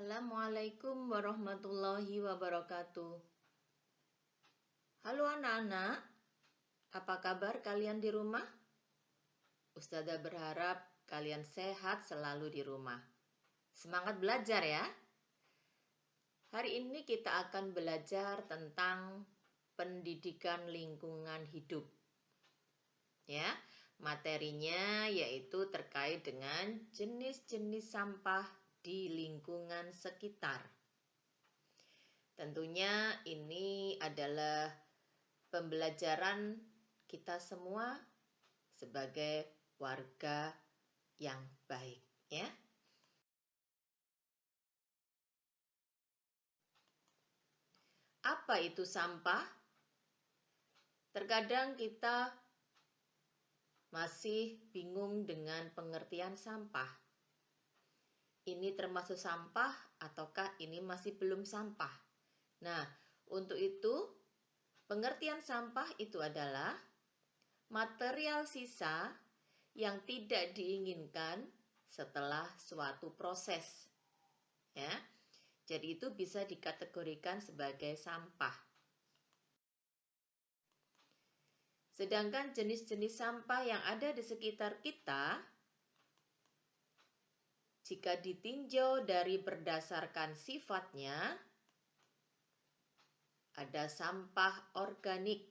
Assalamualaikum warahmatullahi wabarakatuh. Halo anak-anak, apa kabar kalian di rumah? Ustazah berharap kalian sehat selalu di rumah. Semangat belajar ya. Hari ini kita akan belajar tentang pendidikan lingkungan hidup. Ya, materinya yaitu terkait dengan jenis-jenis sampah di lingkungan sekitar. Tentunya ini adalah pembelajaran kita semua sebagai warga yang baik ya. Apa itu sampah? Terkadang kita masih bingung dengan pengertian sampah ini termasuk sampah ataukah ini masih belum sampah. Nah, untuk itu pengertian sampah itu adalah material sisa yang tidak diinginkan setelah suatu proses. Ya. Jadi itu bisa dikategorikan sebagai sampah. Sedangkan jenis-jenis sampah yang ada di sekitar kita jika ditinjau dari berdasarkan sifatnya, ada sampah organik.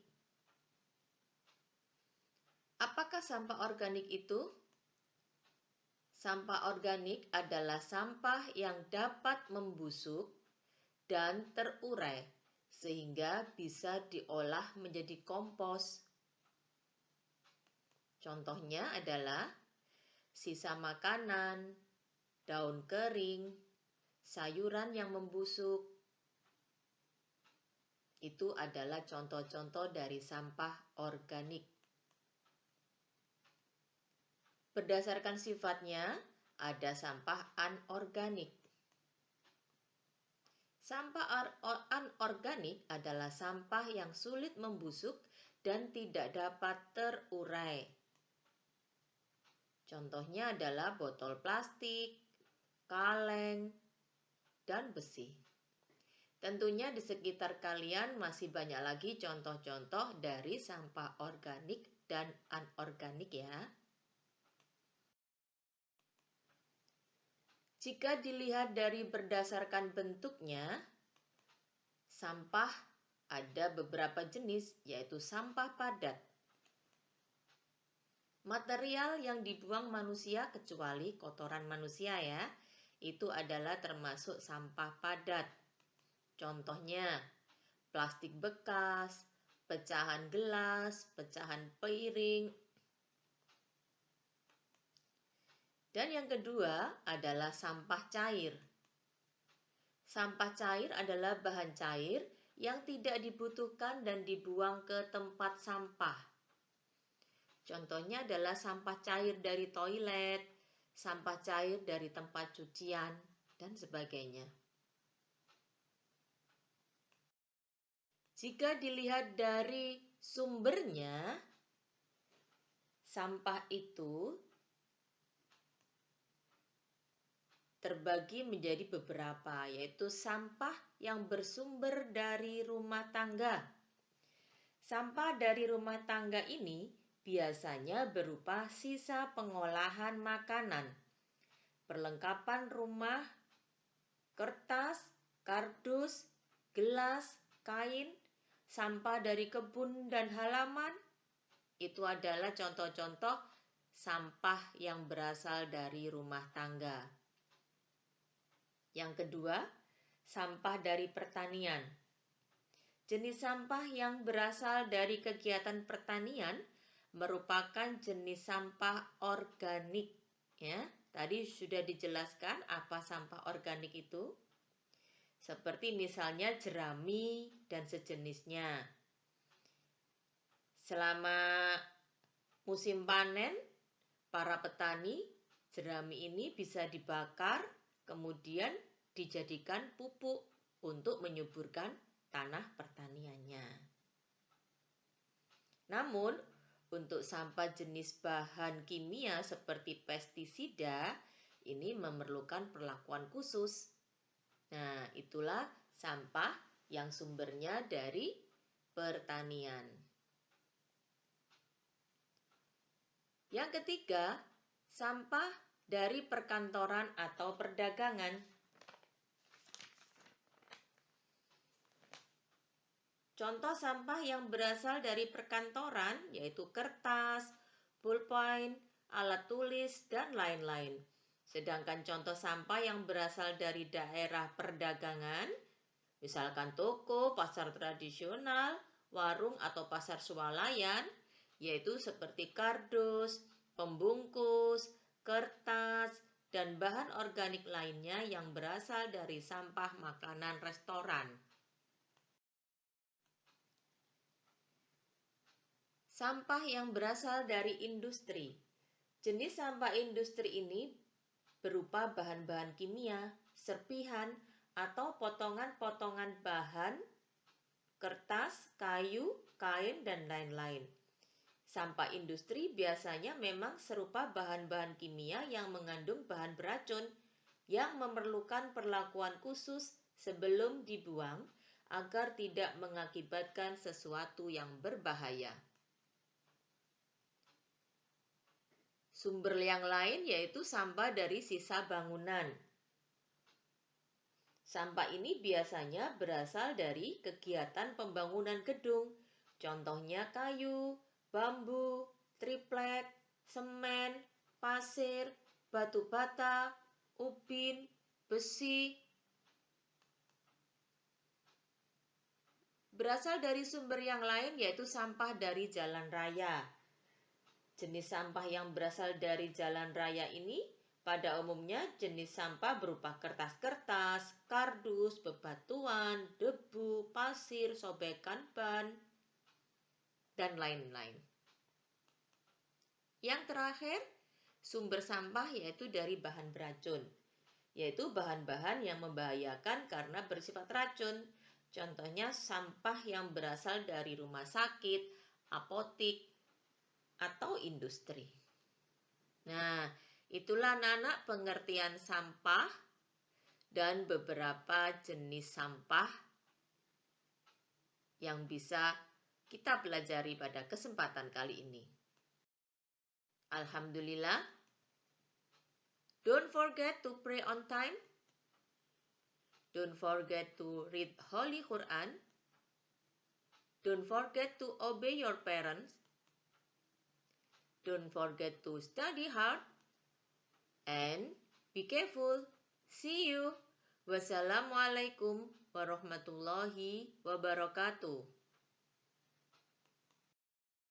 Apakah sampah organik itu? Sampah organik adalah sampah yang dapat membusuk dan terurai sehingga bisa diolah menjadi kompos. Contohnya adalah sisa makanan, daun kering, sayuran yang membusuk. Itu adalah contoh-contoh dari sampah organik. Berdasarkan sifatnya, ada sampah anorganik. Sampah anorganik adalah sampah yang sulit membusuk dan tidak dapat terurai. Contohnya adalah botol plastik, kaleng, dan besi. Tentunya di sekitar kalian masih banyak lagi contoh-contoh dari sampah organik dan anorganik ya. Jika dilihat dari berdasarkan bentuknya, sampah ada beberapa jenis yaitu sampah padat. Material yang dibuang manusia kecuali kotoran manusia ya itu adalah termasuk sampah padat. Contohnya, plastik bekas, pecahan gelas, pecahan piring. Dan yang kedua adalah sampah cair. Sampah cair adalah bahan cair yang tidak dibutuhkan dan dibuang ke tempat sampah. Contohnya adalah sampah cair dari toilet, sampah cair dari tempat cucian, dan sebagainya. Jika dilihat dari sumbernya, sampah itu terbagi menjadi beberapa, yaitu sampah yang bersumber dari rumah tangga. Sampah dari rumah tangga ini biasanya berupa sisa pengolahan makanan, perlengkapan rumah, kertas, kardus, gelas, kain, sampah dari kebun dan halaman. Itu adalah contoh-contoh sampah yang berasal dari rumah tangga. Yang kedua, sampah dari pertanian. Jenis sampah yang berasal dari kegiatan pertanian merupakan jenis sampah organik ya. Tadi sudah dijelaskan apa sampah organik itu. Seperti misalnya jerami dan sejenisnya. Selama musim panen, para petani jerami ini bisa dibakar, kemudian dijadikan pupuk untuk menyuburkan tanah pertaniannya. Namun, untuk sampah jenis bahan kimia seperti pestisida, ini memerlukan perlakuan khusus. Nah, itulah sampah yang sumbernya dari pertanian. Yang ketiga, sampah dari perkantoran atau perdagangan. Contoh sampah yang berasal dari perkantoran yaitu kertas, pulpen, alat tulis, dan lain-lain. Sedangkan contoh sampah yang berasal dari daerah perdagangan, misalkan toko, pasar tradisional, warung atau pasar swalayan, yaitu seperti kardus, pembungkus, kertas, dan bahan organik lainnya yang berasal dari sampah makanan restoran. Sampah yang berasal dari industri. Jenis sampah industri ini berupa bahan-bahan kimia, serpihan, atau potongan-potongan bahan, kertas, kayu, kain, dan lain-lain. Sampah industri biasanya memang serupa bahan-bahan kimia yang mengandung bahan beracun yang memerlukan perlakuan khusus sebelum dibuang agar tidak mengakibatkan sesuatu yang berbahaya. Sumber yang lain yaitu sampah dari sisa bangunan. Sampah ini biasanya berasal dari kegiatan pembangunan gedung, contohnya kayu, bambu, triplek, semen, pasir, batu bata, ubin, besi. Berasal dari sumber yang lain yaitu sampah dari jalan raya. Jenis sampah yang berasal dari jalan raya ini pada umumnya jenis sampah berupa kertas-kertas, kardus, bebatuan, debu, pasir, sobekan ban, dan lain-lain. Yang terakhir, sumber sampah yaitu dari bahan beracun, yaitu bahan-bahan yang membahayakan karena bersifat racun. Contohnya sampah yang berasal dari rumah sakit, apotik, atau industri. Nah, itulah anak pengertian sampah dan beberapa jenis sampah yang bisa kita pelajari pada kesempatan kali ini. Alhamdulillah. Don't forget to pray on time. Don't forget to read Holy Quran. Don't forget to obey your parents. Don't forget to study hard and be careful. See you. Wassalamualaikum warahmatullahi wabarakatuh.